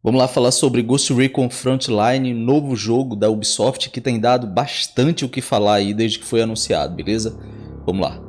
Vamos lá falar sobre Ghost Recon Frontline, novo jogo da Ubisoft que tem dado bastante o que falar aí desde que foi anunciado, beleza? Vamos lá.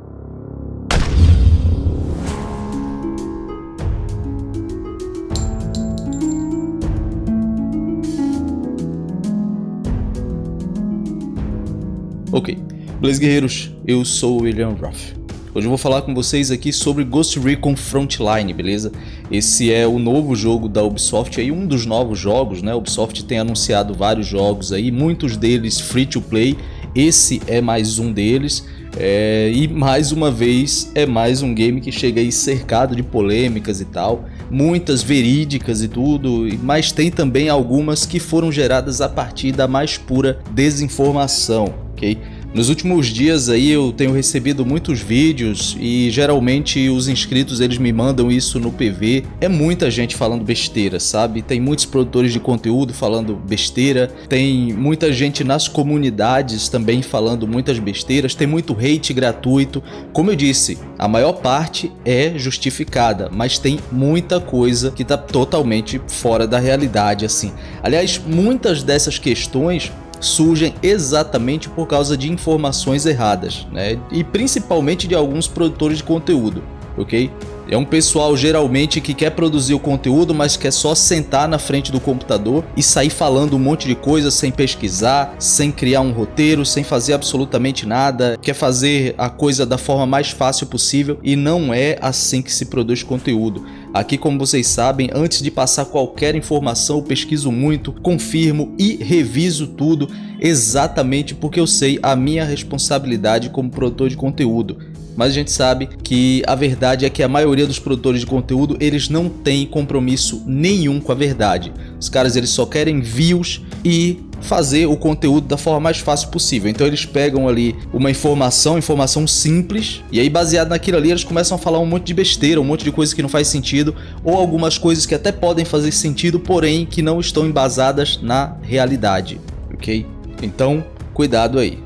Ok, beleza guerreiros, eu sou o William Ruff. Hoje eu vou falar com vocês aqui sobre Ghost Recon Frontline, beleza? Esse é o novo jogo da Ubisoft, aí um dos novos jogos, né? A Ubisoft tem anunciado vários jogos aí, muitos deles free to play, esse é mais um deles. É, e mais uma vez é mais um game que chega aí cercado de polêmicas e tal, muitas verídicas e tudo, mas tem também algumas que foram geradas a partir da mais pura desinformação, ok? Nos últimos dias aí eu tenho recebido muitos vídeos e geralmente os inscritos eles me mandam isso no PV. É muita gente falando besteira, sabe? Tem muitos produtores de conteúdo falando besteira, tem muita gente nas comunidades também falando muitas besteiras, tem muito hate gratuito. Como eu disse, a maior parte é justificada, mas tem muita coisa que tá totalmente fora da realidade assim. Aliás, muitas dessas questões surgem exatamente por causa de informações erradas, né? E principalmente de alguns produtores de conteúdo, ok? É um pessoal geralmente que quer produzir o conteúdo, mas quer só sentar na frente do computador e sair falando um monte de coisa sem pesquisar, sem criar um roteiro, sem fazer absolutamente nada, quer fazer a coisa da forma mais fácil possível e não é assim que se produz conteúdo. Aqui, como vocês sabem, antes de passar qualquer informação, eu pesquiso muito, confirmo e reviso tudo exatamente porque eu sei a minha responsabilidade como produtor de conteúdo mas a gente sabe que a verdade é que a maioria dos produtores de conteúdo eles não têm compromisso nenhum com a verdade. Os caras eles só querem views e fazer o conteúdo da forma mais fácil possível. Então eles pegam ali uma informação, informação simples, e aí baseado naquilo ali eles começam a falar um monte de besteira, um monte de coisa que não faz sentido, ou algumas coisas que até podem fazer sentido, porém que não estão embasadas na realidade, ok? Então, cuidado aí.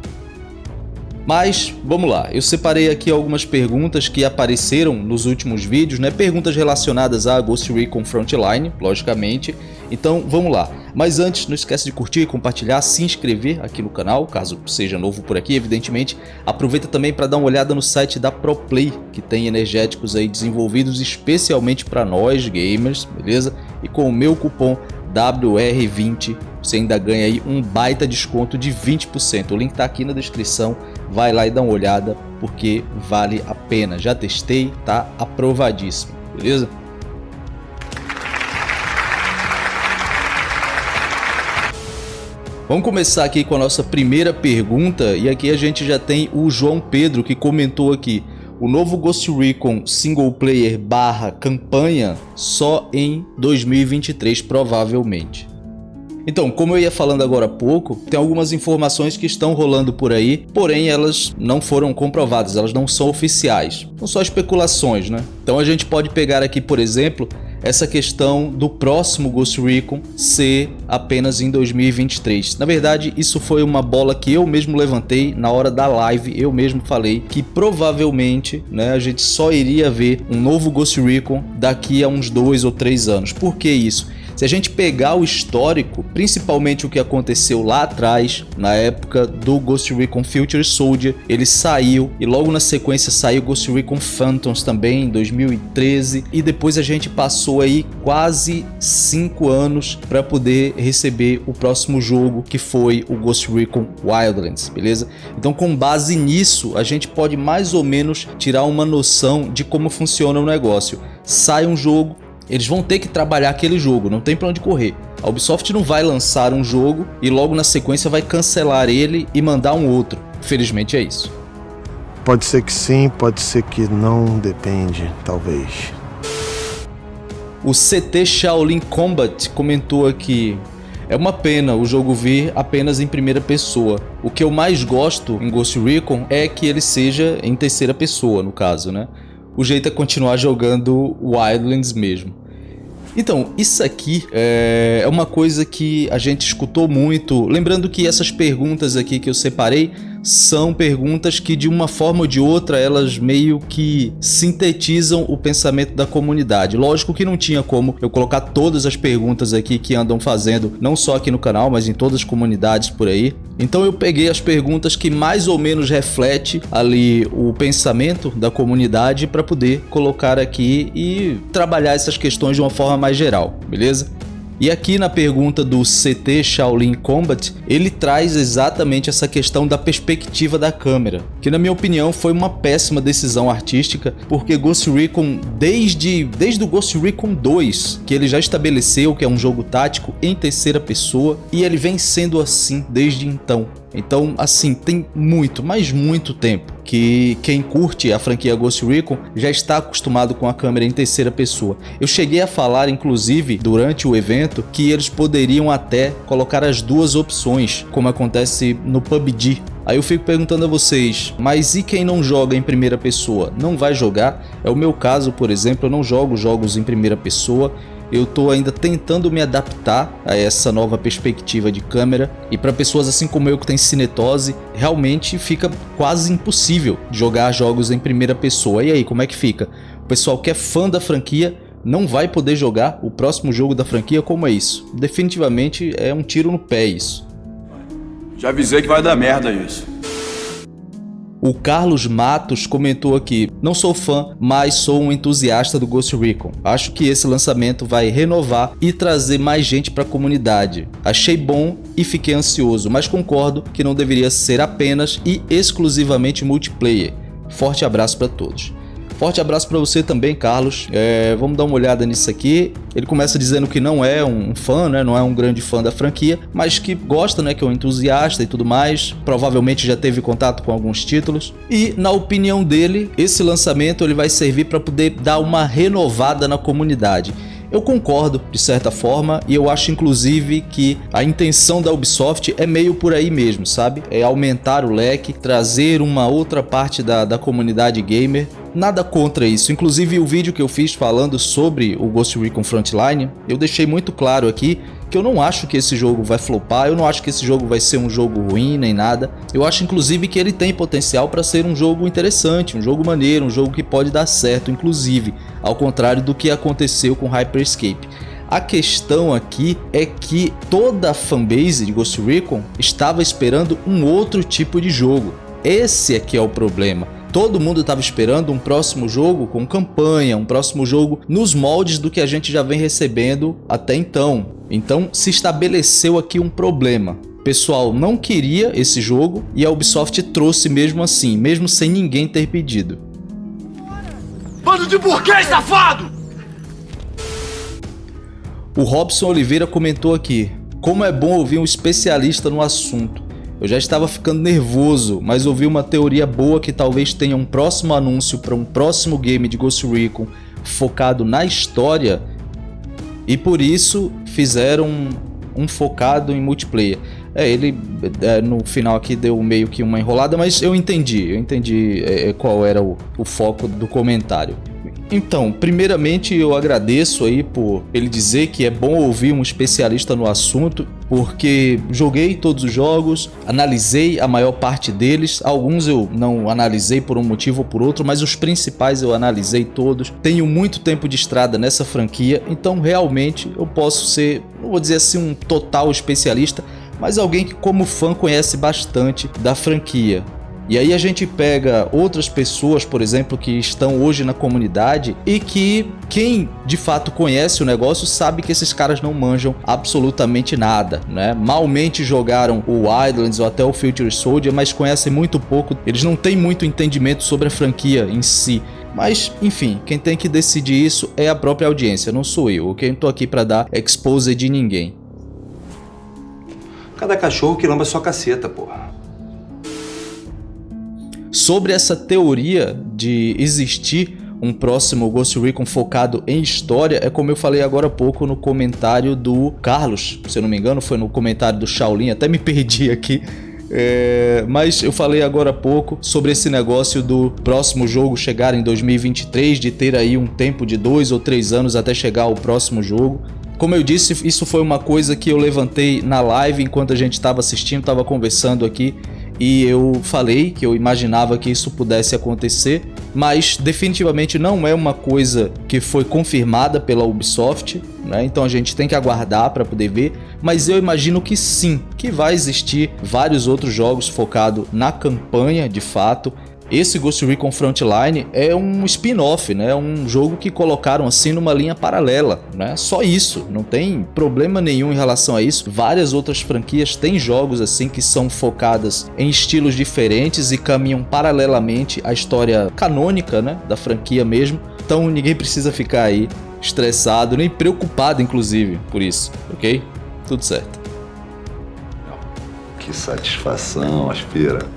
Mas vamos lá, eu separei aqui algumas perguntas que apareceram nos últimos vídeos, né? Perguntas relacionadas a Ghost Recon Frontline, logicamente. Então vamos lá. Mas antes, não esquece de curtir, compartilhar, se inscrever aqui no canal, caso seja novo por aqui, evidentemente. Aproveita também para dar uma olhada no site da ProPlay, que tem energéticos aí desenvolvidos especialmente para nós gamers, beleza? E com o meu cupom WR20 você ainda ganha aí um baita desconto de 20%. O link está aqui na descrição, vai lá e dá uma olhada porque vale a pena. Já testei, tá aprovadíssimo, beleza? Vamos começar aqui com a nossa primeira pergunta e aqui a gente já tem o João Pedro que comentou aqui o novo Ghost Recon single player barra campanha só em 2023 provavelmente. Então, como eu ia falando agora há pouco, tem algumas informações que estão rolando por aí, porém elas não foram comprovadas, elas não são oficiais. São só especulações, né? Então a gente pode pegar aqui, por exemplo, essa questão do próximo Ghost Recon ser apenas em 2023. Na verdade, isso foi uma bola que eu mesmo levantei na hora da live, eu mesmo falei que provavelmente né, a gente só iria ver um novo Ghost Recon daqui a uns dois ou três anos. Por que isso? Se a gente pegar o histórico, principalmente o que aconteceu lá atrás, na época do Ghost Recon Future Soldier, ele saiu e logo na sequência saiu Ghost Recon Phantoms também em 2013 e depois a gente passou aí quase 5 anos para poder receber o próximo jogo que foi o Ghost Recon Wildlands, beleza? Então com base nisso a gente pode mais ou menos tirar uma noção de como funciona o negócio. Sai um jogo, eles vão ter que trabalhar aquele jogo, não tem pra onde correr. A Ubisoft não vai lançar um jogo e logo na sequência vai cancelar ele e mandar um outro. Felizmente é isso. Pode ser que sim, pode ser que não, depende, talvez. O CT Shaolin Combat comentou aqui é uma pena o jogo vir apenas em primeira pessoa. O que eu mais gosto em Ghost Recon é que ele seja em terceira pessoa, no caso, né? O jeito é continuar jogando Wildlands mesmo. Então, isso aqui é, é uma coisa que a gente escutou muito. Lembrando que essas perguntas aqui que eu separei são perguntas que de uma forma ou de outra elas meio que sintetizam o pensamento da comunidade. Lógico que não tinha como eu colocar todas as perguntas aqui que andam fazendo, não só aqui no canal, mas em todas as comunidades por aí. Então eu peguei as perguntas que mais ou menos reflete ali o pensamento da comunidade para poder colocar aqui e trabalhar essas questões de uma forma mais geral, beleza? E aqui na pergunta do CT Shaolin Combat, ele traz exatamente essa questão da perspectiva da câmera, que na minha opinião foi uma péssima decisão artística, porque Ghost Recon, desde, desde o Ghost Recon 2, que ele já estabeleceu que é um jogo tático em terceira pessoa, e ele vem sendo assim desde então. Então, assim, tem muito, mas muito tempo que quem curte a franquia Ghost Recon já está acostumado com a câmera em terceira pessoa. Eu cheguei a falar, inclusive, durante o evento, que eles poderiam até colocar as duas opções, como acontece no PUBG. Aí eu fico perguntando a vocês, mas e quem não joga em primeira pessoa? Não vai jogar? É o meu caso, por exemplo, eu não jogo jogos em primeira pessoa, eu estou ainda tentando me adaptar a essa nova perspectiva de câmera e para pessoas assim como eu que tem cinetose, realmente fica quase impossível jogar jogos em primeira pessoa. E aí, como é que fica? O pessoal que é fã da franquia não vai poder jogar o próximo jogo da franquia como é isso. Definitivamente é um tiro no pé isso. Já avisei que vai dar merda isso. O Carlos Matos comentou aqui, não sou fã, mas sou um entusiasta do Ghost Recon. Acho que esse lançamento vai renovar e trazer mais gente para a comunidade. Achei bom e fiquei ansioso, mas concordo que não deveria ser apenas e exclusivamente multiplayer. Forte abraço para todos. Forte abraço para você também, Carlos. É, vamos dar uma olhada nisso aqui. Ele começa dizendo que não é um fã, né? não é um grande fã da franquia, mas que gosta, né? que é um entusiasta e tudo mais. Provavelmente já teve contato com alguns títulos. E, na opinião dele, esse lançamento ele vai servir para poder dar uma renovada na comunidade. Eu concordo, de certa forma, e eu acho inclusive que a intenção da Ubisoft é meio por aí mesmo, sabe? É aumentar o leque, trazer uma outra parte da, da comunidade gamer Nada contra isso, inclusive o vídeo que eu fiz falando sobre o Ghost Recon Frontline, eu deixei muito claro aqui que eu não acho que esse jogo vai flopar, eu não acho que esse jogo vai ser um jogo ruim nem nada. Eu acho inclusive que ele tem potencial para ser um jogo interessante, um jogo maneiro, um jogo que pode dar certo, inclusive, ao contrário do que aconteceu com Hyperscape. A questão aqui é que toda a fanbase de Ghost Recon estava esperando um outro tipo de jogo. Esse é que é o problema. Todo mundo estava esperando um próximo jogo com campanha, um próximo jogo nos moldes do que a gente já vem recebendo até então. Então se estabeleceu aqui um problema. O pessoal não queria esse jogo e a Ubisoft trouxe mesmo assim, mesmo sem ninguém ter pedido. Bando de burguês safado! O Robson Oliveira comentou aqui, como é bom ouvir um especialista no assunto. Eu já estava ficando nervoso, mas ouvi uma teoria boa que talvez tenha um próximo anúncio para um próximo game de Ghost Recon focado na história e por isso fizeram um, um focado em multiplayer. É, ele é, no final aqui deu meio que uma enrolada, mas eu entendi, eu entendi é, qual era o, o foco do comentário. Então, primeiramente eu agradeço aí por ele dizer que é bom ouvir um especialista no assunto, porque joguei todos os jogos, analisei a maior parte deles, alguns eu não analisei por um motivo ou por outro, mas os principais eu analisei todos. Tenho muito tempo de estrada nessa franquia, então realmente eu posso ser, não vou dizer assim um total especialista, mas alguém que como fã conhece bastante da franquia. E aí a gente pega outras pessoas, por exemplo, que estão hoje na comunidade e que quem de fato conhece o negócio sabe que esses caras não manjam absolutamente nada, né? Malmente jogaram o Wildlands ou até o Future Soldier, mas conhecem muito pouco, eles não têm muito entendimento sobre a franquia em si. Mas, enfim, quem tem que decidir isso é a própria audiência, não sou eu. Quem tô aqui para dar expose de ninguém. Cada cachorro que lamba sua caceta, porra sobre essa teoria de existir um próximo Ghost Recon focado em história é como eu falei agora há pouco no comentário do Carlos, se eu não me engano foi no comentário do Shaolin, até me perdi aqui, é, mas eu falei agora há pouco sobre esse negócio do próximo jogo chegar em 2023, de ter aí um tempo de dois ou três anos até chegar ao próximo jogo. Como eu disse, isso foi uma coisa que eu levantei na live enquanto a gente estava assistindo, estava conversando aqui e eu falei que eu imaginava que isso pudesse acontecer, mas definitivamente não é uma coisa que foi confirmada pela Ubisoft, né? então a gente tem que aguardar para poder ver, mas eu imagino que sim, que vai existir vários outros jogos focados na campanha de fato, esse Ghost Recon Frontline é um spin-off, né? um jogo que colocaram assim numa linha paralela, né? Só isso, não tem problema nenhum em relação a isso. Várias outras franquias têm jogos assim que são focadas em estilos diferentes e caminham paralelamente à história canônica, né, da franquia mesmo. Então ninguém precisa ficar aí estressado, nem preocupado inclusive por isso, OK? Tudo certo. Que satisfação, aspira.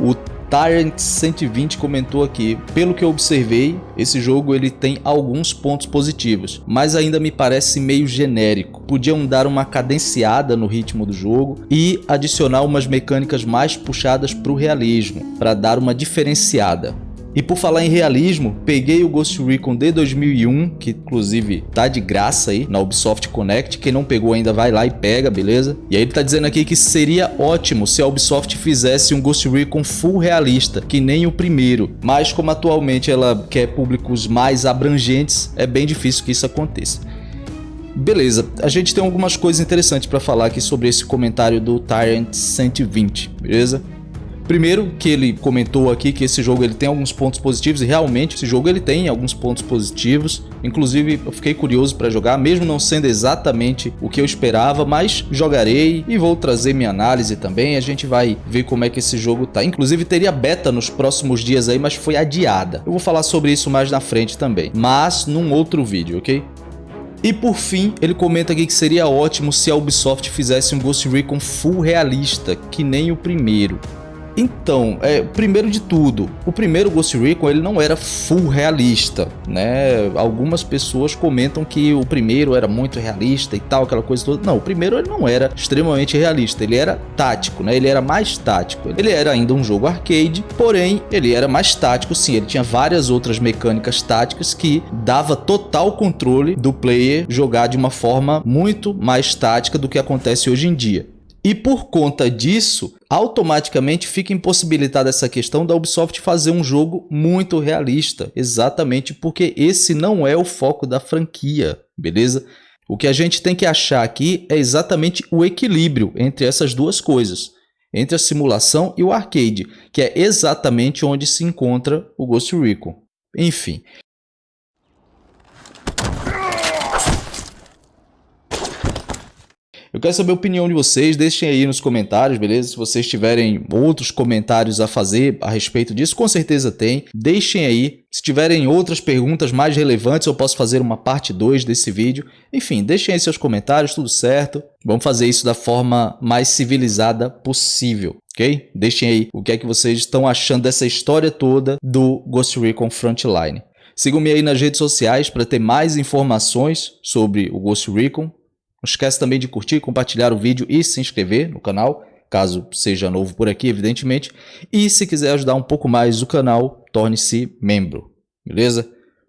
O Tyrant 120 comentou aqui, pelo que eu observei, esse jogo ele tem alguns pontos positivos, mas ainda me parece meio genérico. Podiam dar uma cadenciada no ritmo do jogo e adicionar umas mecânicas mais puxadas para o realismo, para dar uma diferenciada. E por falar em realismo, peguei o Ghost Recon de 2001, que inclusive tá de graça aí na Ubisoft Connect. Quem não pegou ainda vai lá e pega, beleza? E aí ele tá dizendo aqui que seria ótimo se a Ubisoft fizesse um Ghost Recon full realista, que nem o primeiro. Mas como atualmente ela quer públicos mais abrangentes, é bem difícil que isso aconteça. Beleza, a gente tem algumas coisas interessantes para falar aqui sobre esse comentário do Tyrant 120, beleza? Primeiro, que ele comentou aqui que esse jogo ele tem alguns pontos positivos e realmente esse jogo ele tem alguns pontos positivos. Inclusive, eu fiquei curioso para jogar, mesmo não sendo exatamente o que eu esperava, mas jogarei e vou trazer minha análise também. A gente vai ver como é que esse jogo tá. Inclusive, teria beta nos próximos dias aí, mas foi adiada. Eu vou falar sobre isso mais na frente também, mas num outro vídeo, ok? E por fim, ele comenta aqui que seria ótimo se a Ubisoft fizesse um Ghost Recon full realista, que nem o primeiro. Então, é, primeiro de tudo, o primeiro Ghost Recon ele não era full realista, né? Algumas pessoas comentam que o primeiro era muito realista e tal, aquela coisa toda. Não, o primeiro ele não era extremamente realista, ele era tático, né? Ele era mais tático. Ele era ainda um jogo arcade, porém ele era mais tático sim, ele tinha várias outras mecânicas táticas que dava total controle do player jogar de uma forma muito mais tática do que acontece hoje em dia. E por conta disso, automaticamente fica impossibilitada essa questão da Ubisoft fazer um jogo muito realista, exatamente porque esse não é o foco da franquia, beleza? O que a gente tem que achar aqui é exatamente o equilíbrio entre essas duas coisas, entre a simulação e o arcade, que é exatamente onde se encontra o Ghost Recon. Enfim, Eu quero saber a opinião de vocês, deixem aí nos comentários, beleza? Se vocês tiverem outros comentários a fazer a respeito disso, com certeza tem. Deixem aí. Se tiverem outras perguntas mais relevantes, eu posso fazer uma parte 2 desse vídeo. Enfim, deixem aí seus comentários, tudo certo. Vamos fazer isso da forma mais civilizada possível, ok? Deixem aí o que é que vocês estão achando dessa história toda do Ghost Recon Frontline. Sigam-me aí nas redes sociais para ter mais informações sobre o Ghost Recon. Não esquece também de curtir, compartilhar o vídeo e se inscrever no canal, caso seja novo por aqui, evidentemente. E se quiser ajudar um pouco mais o canal, torne-se membro, beleza?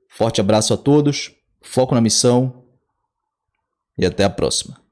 Forte abraço a todos, foco na missão e até a próxima.